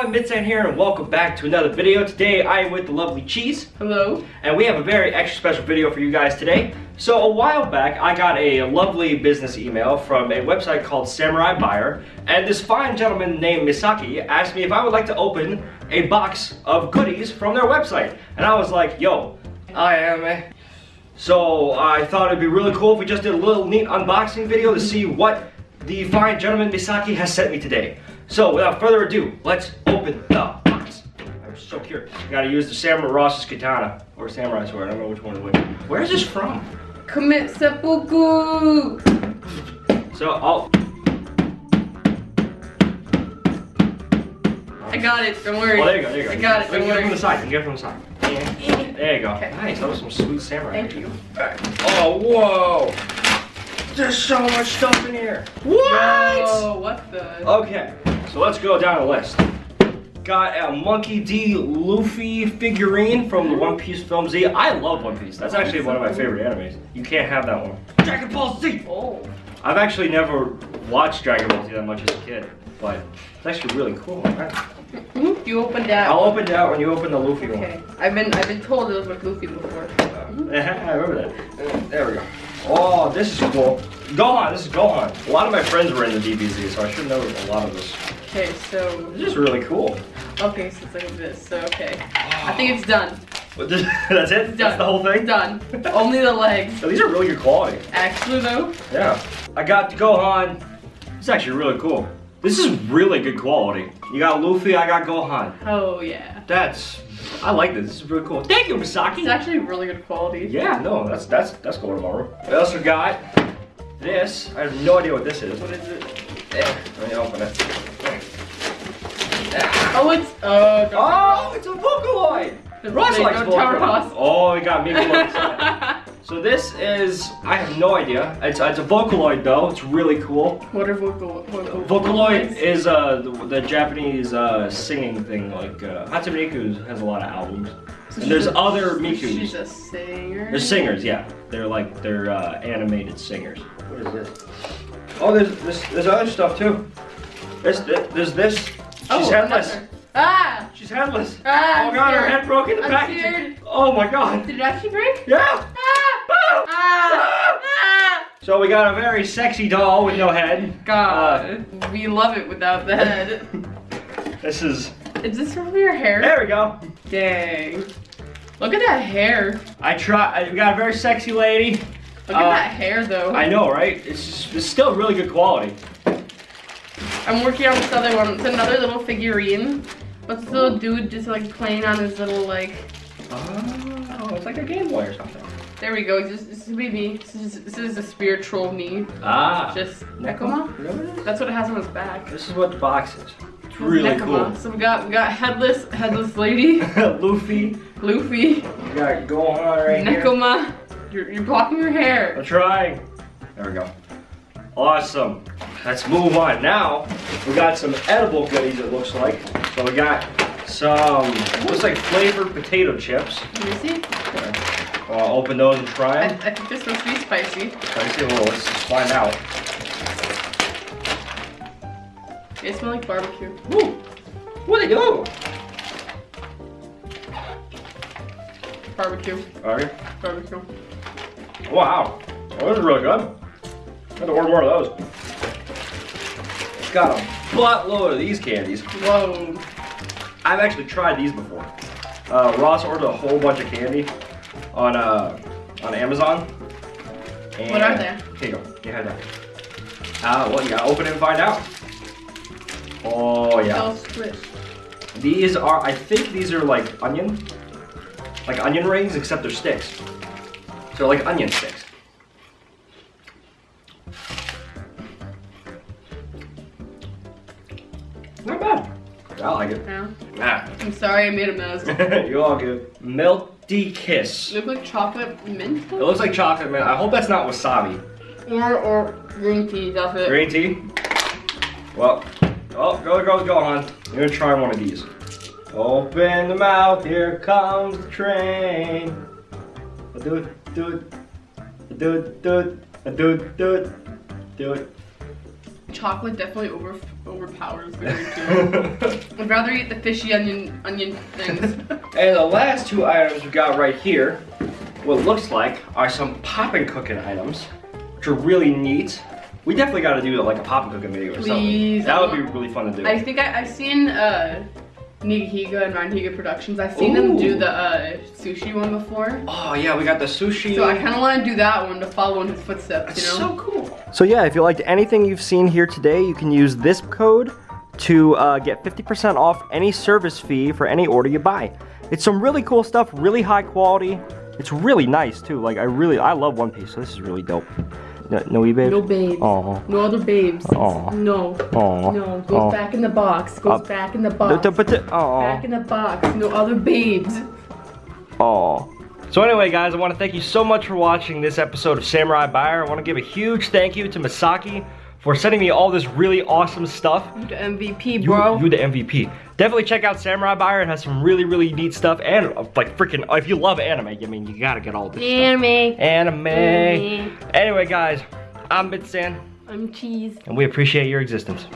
everyone, Mitsan here and welcome back to another video. Today I am with the lovely Cheese. Hello. And we have a very extra special video for you guys today. So a while back I got a lovely business email from a website called Samurai Buyer and this fine gentleman named Misaki asked me if I would like to open a box of goodies from their website. And I was like, yo, I am eh. So I thought it'd be really cool if we just did a little neat unboxing video to see what the fine gentleman Misaki has sent me today. So without further ado, let's open the box. I'm so curious. I gotta use the Samurai Ross's katana or samurai sword. I don't know which one to which. Where is this from? Commit seppuku. So I'll. I got it. Don't worry. Oh, there you go. There you go. I got it. Don't get it from the side. You can get it from the side. There you go. Okay. Nice. That was some sweet samurai. Thank you. Oh whoa! There's so much stuff in here. What? Whoa, what the? Okay, so let's go down the list. Got a Monkey D. Luffy figurine from the One Piece film Z. I love One Piece. That's actually one of my favorite animes. You can't have that one. Dragon Ball Z! Oh. I've actually never watched Dragon Ball Z that much as a kid, but it's actually really cool. Alright. Mhm, You opened that. I'll open that when you open the Luffy one. Okay. I've been I've been told it was with Luffy before. I remember that. There we go. Oh, this is cool. Gohan, this is Gohan. A lot of my friends were in the DBZ, so I should know a lot of this. Okay, so This is really cool. okay, so it's like this. So okay, I think it's done. This- That's it? Done. That's the whole thing? Done. Only the legs. So these are really good quality. Actually though, Yeah. I got Gohan. It's actually really cool. This is really good quality. You got Luffy, I got Gohan. oh yeah, That's, I like this. This is really cool. Thank you, Masaki. it's actually really good quality. Yeah, no, that's that's that's going tomorrow. I also got this. I have no idea what this is. What is it? There, let me open it. Oh, it's oh. don't- Oh, it's a Vocaloid! Ross Wait, likes don't Vocaloid. Oh, we got me. So this is, I have no idea. It's, it's a Vocaloid though, it's really cool. What are vocal? vocal Vocaloid is uh, the, the Japanese uh, singing thing, like uh, Hatsune Miku has a lot of albums. So And there's she's a- other She's Mikus. a singer. They're singers, yeah. They're like, they're uh, animated singers. What is this? Oh, there's, there's, there's other stuff too. There's, there's this. She's Oh, headless. Ah! She's headless. Ah, oh god, her head broke in the I'm packaging. scared. Oh my god. Did it actually break? Yeah. Ah! Ah! Ah! Ah! So we got a very sexy doll with no head. God, we love it without the head. Uh, this is. Is this from your hair? There we go. Dang. Look at that hair. I try. We got a very sexy lady. Look Uh, at that hair though. I know, right? It's just, it's still really good quality. I'm working on this other one. It's another little figurine. What's this little dude just like playing on his little like Oh, it's like a Game Boy or something. there we go. This, this is me. This is, this is a spiritual me. Ah. Just Nekoma? Really? That's what it has on his back. This is what the box is. It's It's really Nekoma. So we got we got headless headless lady. Luffy. Luffy, We got Gohan right here. Nekoma. You're, you're blocking your hair. I'm trying. There we go. Awesome. Let's move on. Now, we got some edible goodies, it looks like. So we got some, looks like flavored potato chips. Let me see. I'll open those and try I, them. I think this must be spicy. Spicy, well, let's just find out. They smell like barbecue. Woo! What they do? Barbecue. Alright. Barbecue. Wow. Oh, those are really good. I have to order more of those. Got a buttload of these candies. Whoa. I've actually tried these before. Uh, Ross ordered a whole bunch of candy on uh, on Amazon. And What are they? Here you go. You have that. Ah, well, you gotta open it and find out. Oh yeah. These are, I think these are like onion, like onion rings, except they're sticks. So they're like onion sticks. Not bad. I like it. Yeah. Ah. I'm sorry I made a mess. you all good. Melty Kiss. It looks like chocolate mint. It looks like chocolate, man. I hope that's not wasabi. Or or green tea. That's it. Green tea. Well, oh, go, go, go on. I'm gonna try one of these. Open the mouth, here comes the train. Do it, do it, do it, do it, do it, do it, do it. Chocolate definitely over overpowers berry too. I'd rather eat the fishy onion onion things. And the last two items we got right here, what looks like are some poppin' cooking items, which are really neat. We definitely got to do like a poppin' cooking video or Please, something. That would be really fun to do. I think I, I've seen uh, Nigahiga and Ryan Productions. I've seen them do the uh, sushi one before. oh yeah, we got the sushi. So I kind of want to do that one to follow in his footsteps, It's you know? so cool. So yeah, if you liked anything you've seen here today, you can use this code to uh, get 50% off any service fee for any order you buy. It's some really cool stuff, really high quality. It's really nice too. Like I really, I love One Piece, so this is really dope. No, no e babe? No babes. Aw. No other babes. Aw. No. Aw. No. Goes back in the box. Goes Uh, back in the box. the-. Back in the box. No other babes. Oh. So anyway, guys, I want to thank you so much for watching this episode of Samurai Buyer. I want to give a huge thank you to Misaki for sending me all this really awesome stuff. You the MVP, You, bro. you the MVP. Definitely check out Samurai Buyer. It has some really, really neat stuff. And uh, like freaking, if you love anime, I mean, you gotta get all this Anime. stuff. Anime. Anime. Anyway, guys, I'm Bitsan, I'm cheese. and we appreciate your existence.